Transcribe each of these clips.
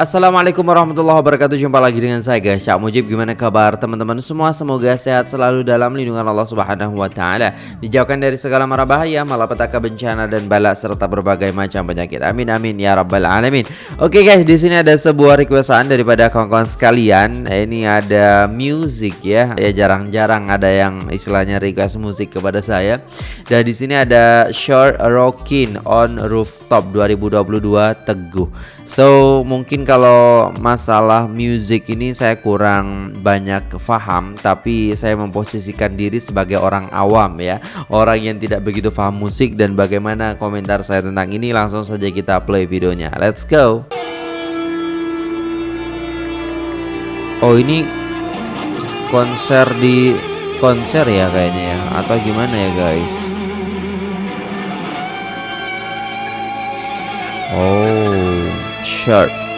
Assalamualaikum warahmatullahi wabarakatuh. Jumpa lagi dengan saya guys. Cak Mujib Gimana kabar teman-teman? Semua Semoga sehat selalu dalam lindungan Allah subhanahu wa ta'ala. Dijauhkan dari segala mara bahaya Malapetaka bencana dan balak Serta berbagai macam penyakit. Amin amin ya rabbal alamin. Oke guys di sini ada sebuah requestan Daripada kawan-kawan sekalian. Ini ada music ya. Ya jarang-jarang ada yang istilahnya request musik kepada saya. Dan di sini ada Short Rockin on Rooftop 2022 Teguh. So mungkin kalau masalah music ini saya kurang banyak paham Tapi saya memposisikan diri sebagai orang awam ya. Orang yang tidak begitu paham musik dan bagaimana komentar saya tentang ini Langsung saja kita play videonya. Let's go. Oh ini konser di konser ya kayaknya ya Atau gimana ya guys? Oh shirt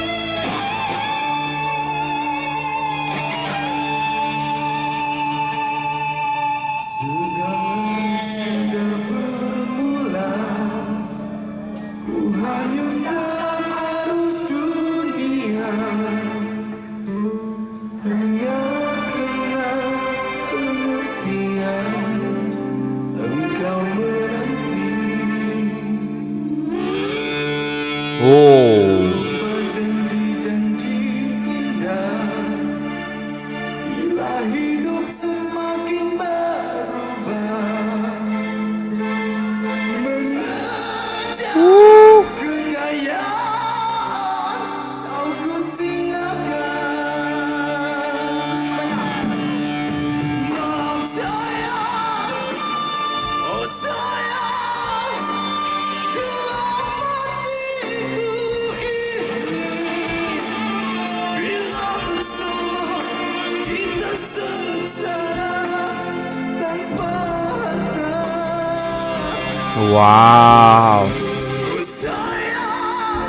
Wow.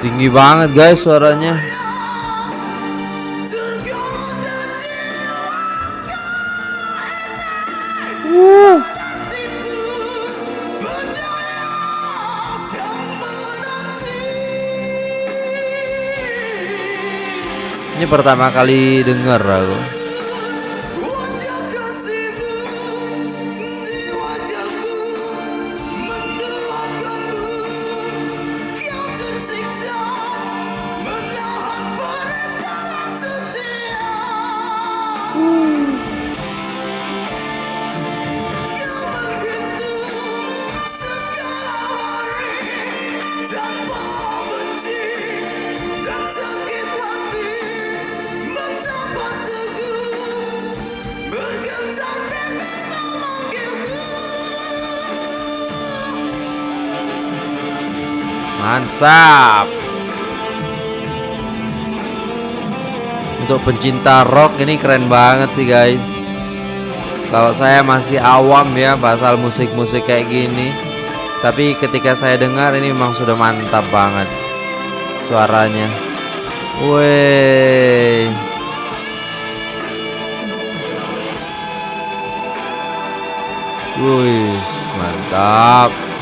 Tinggi banget guys suaranya. Ini pertama kali denger aku Mantap. Untuk pencinta rock ini keren banget sih guys. Kalau saya masih awam ya pasal musik-musik kayak gini. Tapi ketika saya dengar ini memang sudah mantap banget Suaranya. Wih Wih mantap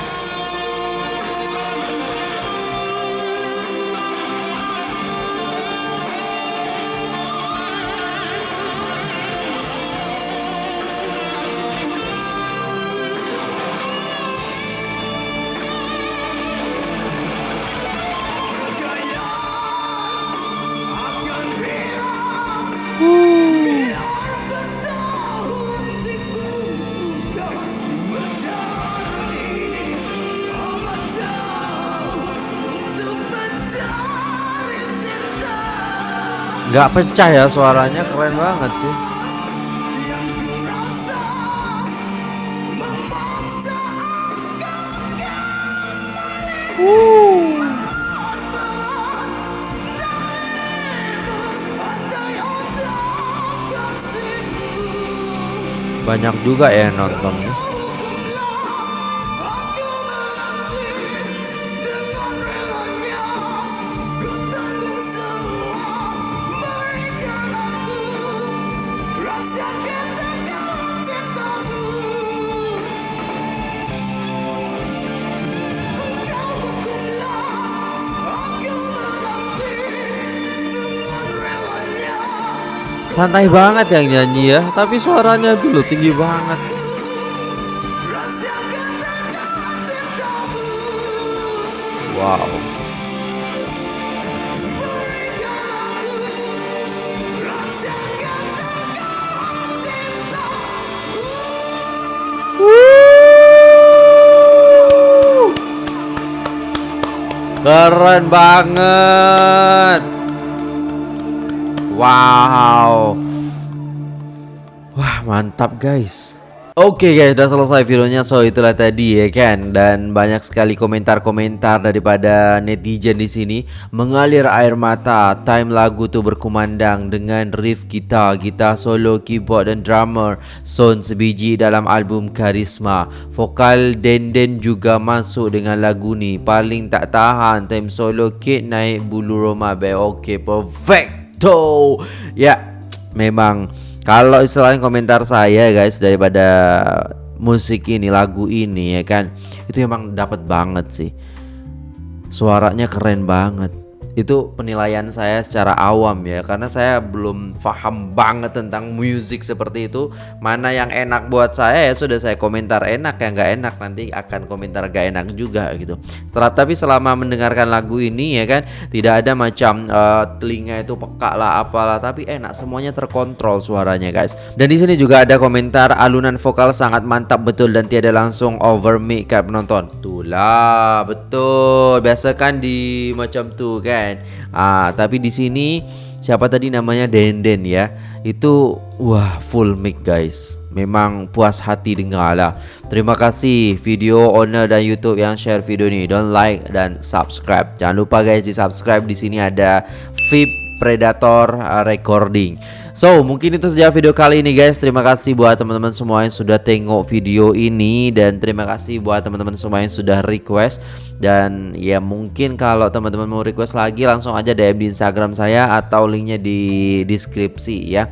nggak pecah ya suaranya keren banget sih. Banyak juga ya nontonnya santai banget yang nyanyi ya tapi suaranya dulu tinggi banget. Wow. Keren banget Wow Wah mantap guys Oke okay guys, udah selesai videonya. So itulah tadi ya kan, dan banyak sekali komentar-komentar daripada netizen di sini mengalir air mata. Time lagu tuh berkumandang dengan riff gitar, gitar solo, keyboard dan drummer Son sebiji dalam album Karisma. Vokal Denden juga masuk dengan lagu ni. Paling tak tahan time solo Kate naik bulu roma be. Oke, okay, perfecto. Ya, memang kalau istilahnya komentar saya guys daripada musik ini lagu ini ya kan itu emang dapat banget sih suaranya keren banget itu penilaian saya secara awam ya. Karena saya belum paham banget tentang musik seperti itu. Mana yang enak buat saya ya sudah saya komentar enak. Yang nggak enak nanti akan komentar gak enak juga gitu. Tapi selama mendengarkan lagu ini ya kan tidak ada macam uh, telinga itu peka lah apalah. Tapi enak semuanya terkontrol suaranya guys. Dan di sini juga ada komentar alunan vokal sangat mantap betul dan tiada langsung over mic kayak penonton. Tuh lah betul. Biasa kan di macam tuh kan Ah, tapi di sini siapa tadi namanya Denden ya. Itu wah full mic guys. Memang puas hati dengar lah. Terima kasih video owner dan YouTube yang share video ini. Don't like dan subscribe. Jangan lupa guys di subscribe di sini ada VIP Predator uh, Recording. So mungkin itu saja video kali ini guys. Terima kasih buat teman-teman semua yang sudah tengok video ini. Dan terima kasih buat teman-teman semua yang sudah request. Dan ya mungkin kalau teman-teman mau request lagi Langsung aja DM di Instagram saya Atau linknya di deskripsi ya.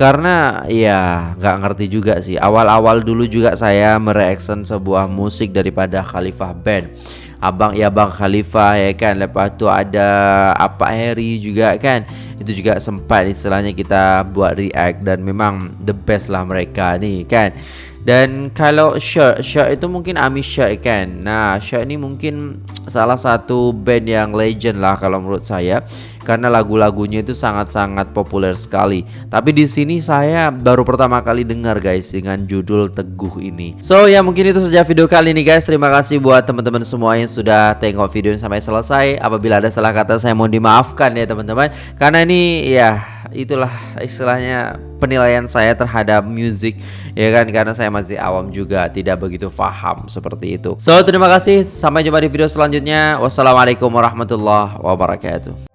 Karena ya nggak ngerti juga sih. Awal-awal dulu juga saya mereaction sebuah musik daripada Khalifah Band. Abang ya bang Khalifah ya kan? Lepas tu ada apa Harry juga kan itu juga sempat istilahnya kita buat react dan memang the best lah mereka ni kan dan kalau shirt shirt itu mungkin Ami shirt kan nah shirt ini mungkin salah satu band yang legend lah kalau menurut saya karena lagu-lagunya itu sangat-sangat populer sekali. Tapi di sini saya baru pertama kali dengar guys dengan judul Teguh ini. So ya mungkin itu saja video kali ini guys. Terima kasih buat teman-teman semua yang sudah tengok video ini sampai selesai. Apabila ada salah kata saya mohon dimaafkan ya teman-teman. Karena ini ya itulah istilahnya penilaian saya terhadap musik ya kan karena saya masih awam juga tidak begitu paham seperti itu. So terima kasih sampai jumpa di video selanjutnya. Wassalamualaikum warahmatullahi wabarakatuh.